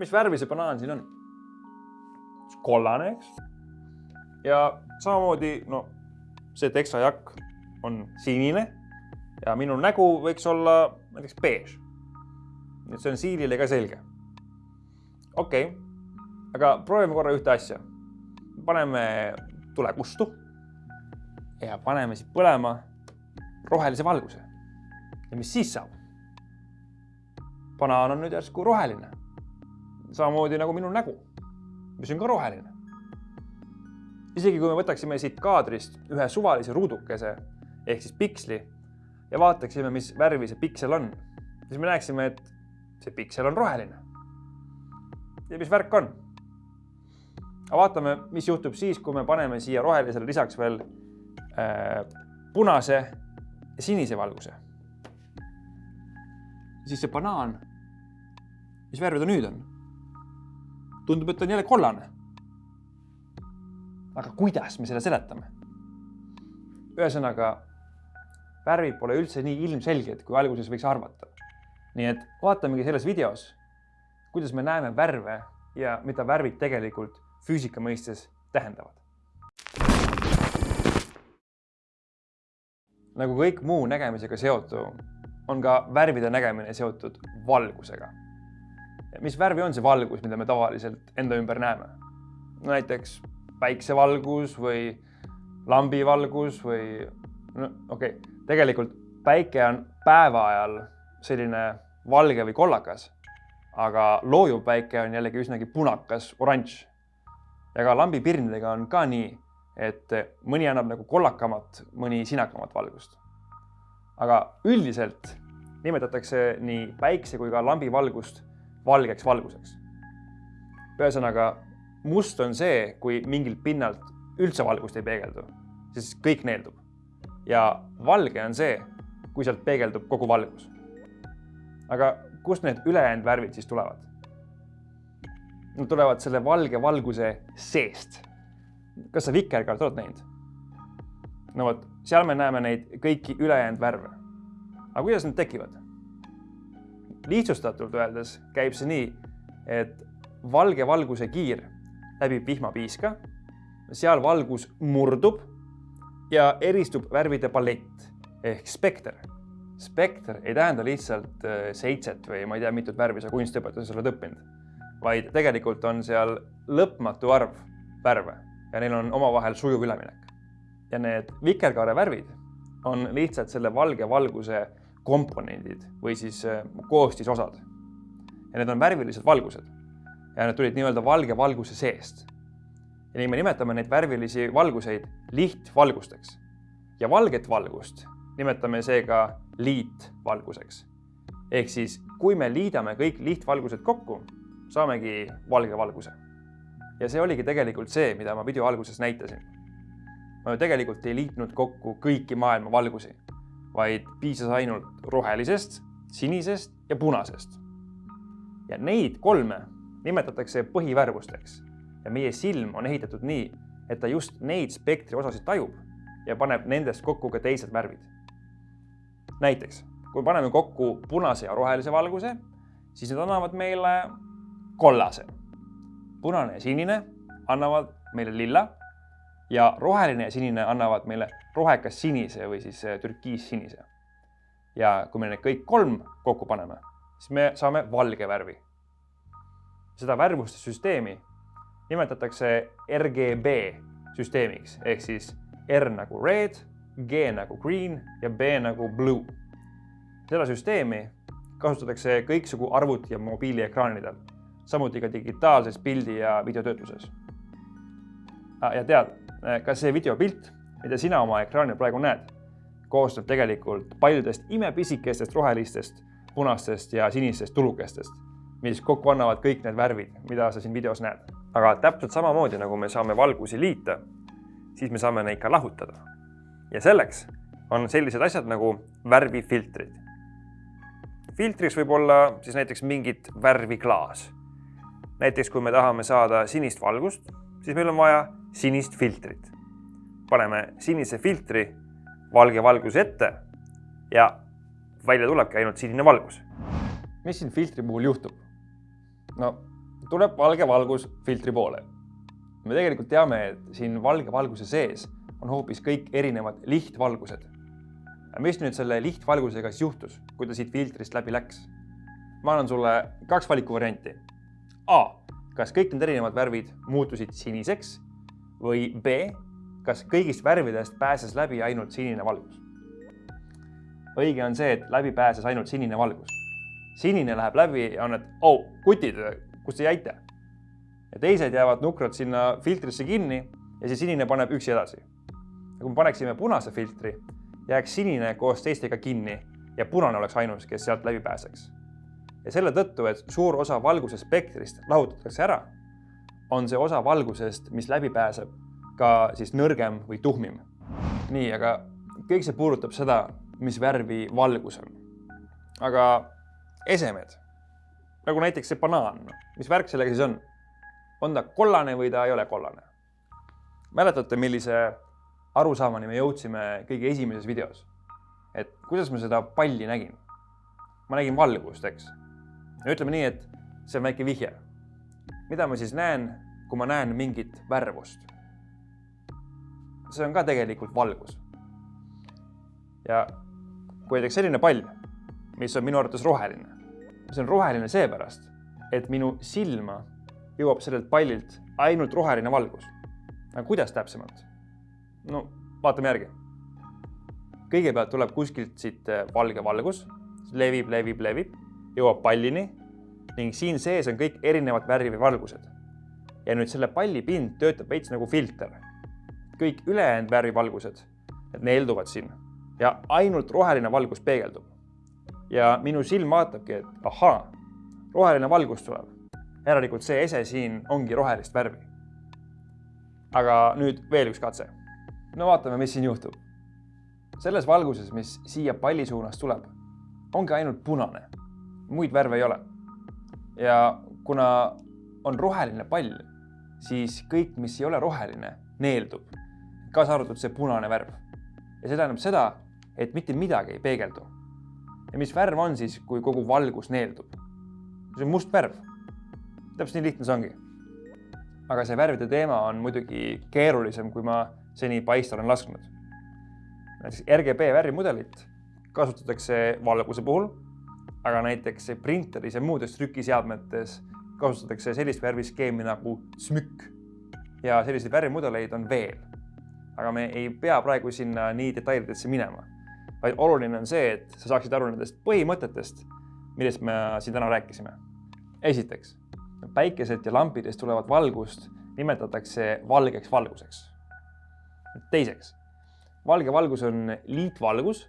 mis värvi see banaan siin on? kollane, eks. ja samamoodi, no see teksajakk on sinine ja minu nägu võiks olla näiteks beež. nii et see on siilile ka selge. okei okay., aga proovime korra ühte asja. paneme tule kustu ja paneme siit põlema rohelise valguse. ja mis siis saab? banaan on nüüd järsku roheline. Samamoodi nagu minu nägu, mis on ka roheline. isegi kui me võtaksime siit kaadrist ühe suvalise ruudukese ehk siis piksli ja vaataksime, mis värvi see piksel on, siis me näeksime, et see piksel on roheline. ja mis värk on? aga vaatame, mis juhtub siis, kui me paneme siia rohelisele lisaks veel äh, punase ja sinise valguse. siis see banaan, mis värvi ta nüüd on? Tundub, et on jälle kollane. aga kuidas me selle seletame? ühesõnaga, värvid pole üldse nii ilmselged, kui alguses võiks arvata. nii et vaatamegi selles videos, kuidas me näeme värve ja mida värvid tegelikult füüsika mõistes tähendavad. nagu kõik muu nägemisega seotu, on ka värvide nägemine seotud valgusega. Mis värvi on see valgus, mida me tavaliselt enda ümber näeme? no näiteks päiksevalgus või lambivalgus või no okei okay., tegelikult päike on päeva ajal selline valge või kollakas, aga loojuv päike on jällegi üsnagi punakas, oranž. ja ka lambipirnidega on ka nii et mõni annab nagu kollakamat, mõni sinakamat valgust. aga üldiselt nimetatakse nii päikse kui ka lambi valgust valgeks valguseks. ühesõnaga, must on see, kui mingilt pinnalt üldse valgust ei peegeldu, siis kõik neeldub. ja valge on see, kui sealt peegeldub kogu valgus. aga kust need ülejäänud värvid siis tulevad? Nad tulevad selle valge valguse seest kas sa vikerkaart oled näinud? no vot, seal me näeme neid kõiki ülejäänud värve. aga kuidas need tekivad? Lihtsustatult öeldes käib see nii, et valge valguse kiir läbib vihmapiiska, seal valgus murdub ja eristub värvide palett ehk spekter. spekter ei tähenda lihtsalt äh, seitset või ma ei tea, mitut värvi sa kunstiõpetuses oled õppinud, vaid tegelikult on seal lõpmatu arv värve ja neil on omavahel sujuv üleminek. ja need vikerkaare värvid on lihtsalt selle valge valguse komponendid või siis äh, koostisosad. ja need on värvilised valgused ja need tulid nii-öelda valge valguse seest. ja nii me nimetame neid värvilisi valguseid lihtvalgusteks. ja valget valgust nimetame seega liitvalguseks. ehk siis, kui me liidame kõik lihtvalgused kokku, saamegi valge valguse ja see oligi tegelikult see, mida ma video alguses näitasin. ma ju tegelikult ei liitnud kokku kõiki maailma valgusi, vaid piisas ainult rohelisest, sinisest ja punasest. ja neid kolme nimetatakse põhivärvusteks ja meie silm on ehitatud nii, et ta just neid spektri osasid tajub ja paneb nendest kokku ka teised värvid. näiteks, kui paneme kokku punase ja rohelise valguse, siis need annavad meile kollase punane ja sinine annavad meile lilla ja roheline ja sinine annavad meile rohekas sinise või siis äh, türkiissinise. ja kui me need kõik kolm kokku paneme, siis me saame valge värvi. seda värvuste süsteemi nimetatakse RGB süsteemiks ehk siis R nagu red, G nagu green ja B nagu blue. seda süsteemi kasutatakse kõiksugu arvuti ja mobiiliekraanidel samuti ka digitaalses pildi ja videotöötluses. Ah, ja tead, kas see videopilt, mida sina oma ekraanil praegu näed, koosneb tegelikult paljudest imepisikestest rohelistest, punastest ja sinistest tulukestest, mis kokku annavad kõik need värvid, mida sa siin videos näed. aga täpselt samamoodi, nagu me saame valgusi liita, siis me saame neid ka lahutada. ja selleks on sellised asjad nagu värvifiltrid. filtriks võib olla siis näiteks mingit värviklaas näiteks kui me tahame saada sinist valgust, siis meil on vaja sinist filtrit. paneme sinise filtri valge valguse ette ja välja tulebki ainult sinine valgus. mis siin filtri puhul juhtub? no tuleb valge valgus filtri poole. me tegelikult teame, et siin valge valguse sees on hoopis kõik erinevad lihtvalgused. mis nüüd selle lihtvalgusega siis juhtus, kui ta siit filtrist läbi läks? ma annan sulle kaks valikuvarianti. A, kas kõik need erinevad värvid muutusid siniseks või B, kas kõigist värvidest pääses läbi ainult sinine valgus? õige on see, et läbi pääses ainult sinine valgus. sinine läheb läbi ja on, et oh, kutid, kus te jäite? ja teised jäävad nukrad sinna filtrisse kinni ja siis sinine paneb üksi edasi. ja kui me paneksime punase filtri, jääks sinine koos teistega kinni ja punane oleks ainus, kes sealt läbi pääseks. ja selle tõttu, et suur osa valguse spektrist lahutatakse ära, on see osa valgusest, mis läbi pääseb, ka siis nõrgem või tuhmim. nii, aga kõik see puudutab seda, mis värvi valgus on. aga esemed, nagu näiteks see banaan, mis värk sellega siis on? on ta kollane või ta ei ole kollane? mäletate, millise arusaamani me jõudsime kõige esimeses videos? et kuidas ma seda palli nägin? ma nägin valgust, eks. ütleme nii, et see on väike vihje. Mida ma siis näen, kui ma näen mingit värvust? see on ka tegelikult valgus. ja kui näiteks selline pall, mis on minu arvates roheline. see on roheline seepärast, et minu silma jõuab sellelt pallilt ainult roheline valgus. aga kuidas täpsemalt? no vaatame järgi. kõigepealt tuleb kuskilt siit eh, valge valgus, levib, levib, levib, jõuab pallini ning siin sees on kõik erinevat värvi valgused. ja nüüd selle palli pind töötab veits nagu filter. kõik ülejäänud värvivalgused, need neelduvad siin ja ainult roheline valgus peegeldub. ja minu silm vaatabki, et ahaa, roheline valgus tuleb. järelikult see ese siin ongi rohelist värvi. aga nüüd veel üks katse. no vaatame, mis siin juhtub. selles valguses, mis siia palli suunas tuleb, ongi ainult punane, muid värve ei ole. Ja kuna on roheline pall, siis kõik, mis ei ole roheline, neeldub, kaasa arvatud see punane värv. ja see tähendab seda, et mitte midagi ei peegeldu. ja mis värv on siis, kui kogu valgus neeldub? see on must värv. täpselt nii lihtne see ongi. aga see värvide teema on muidugi keerulisem, kui ma seni paista olen lasknud. näiteks RGB värvimudelit kasutatakse valguse puhul, aga näiteks printeris ja muudes trükiseadmetes kasutatakse sellist värviskeemi nagu SMÜK ja selliseid värvimudeleid on veel. aga me ei pea praegu sinna nii detailidesse minema vaid oluline on see, et sa saaksid aru nendest põhimõtetest, millest me siin täna rääkisime. esiteks, päikeselt ja lampidest tulevat valgust nimetatakse valgeks valguseks. teiseks, valge valgus on liitvalgus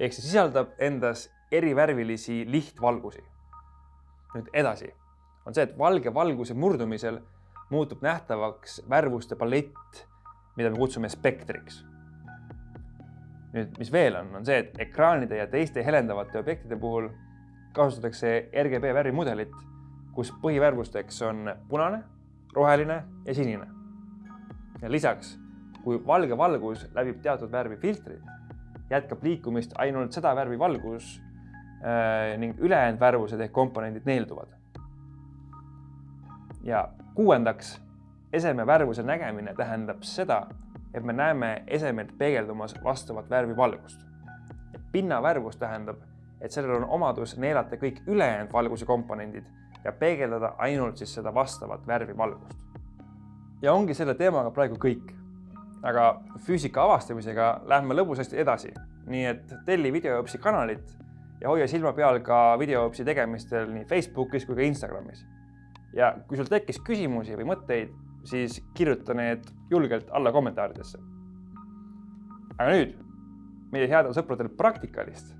ehk see sisaldab endas erivärvilisi lihtvalgusi. nüüd edasi on see, et valge valguse murdumisel muutub nähtavaks värvuste palett, mida me kutsume spektriks nüüd, mis veel on, on see, et ekraanide ja teiste helendavate objektide puhul kasutatakse RGB värvimudelit, kus põhivärvusteks on punane, roheline ja sinine. ja lisaks, kui valge valgus läbib teatud värvi filtrid, jätkab liikumist ainult seda värvi valgus ning ülejäänud värvused ehk komponendid neelduvad. ja kuuendaks, eseme värvuse nägemine tähendab seda, et me näeme esemelt peegeldumas vastavat värvi valgust. pinnavärvus tähendab, et sellel on omadus neelata kõik ülejäänud valguse komponendid ja peegeldada ainult siis seda vastavat värvi valgust. ja ongi selle teemaga praegu kõik. aga füüsika avastamisega lähme lõbusasti edasi, nii et telli videoõpsi kanalit ja hoia silma peal ka videoõpsi tegemistel nii Facebookis kui ka Instagramis. ja kui sul tekkis küsimusi või mõtteid, siis kirjuta need julgelt alla kommentaaridesse. aga nüüd meie headel sõpradel Praktikalist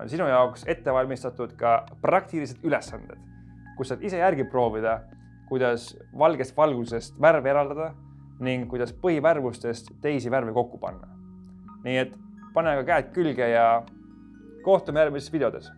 on sinu jaoks ette valmistatud ka praktilised ülesanded, kus saad ise järgi proovida, kuidas valgest valgusest värve eraldada ning kuidas põhivärvustest teisi värve kokku panna. nii et pane aga käed külge ja kohtume järgmistes videodes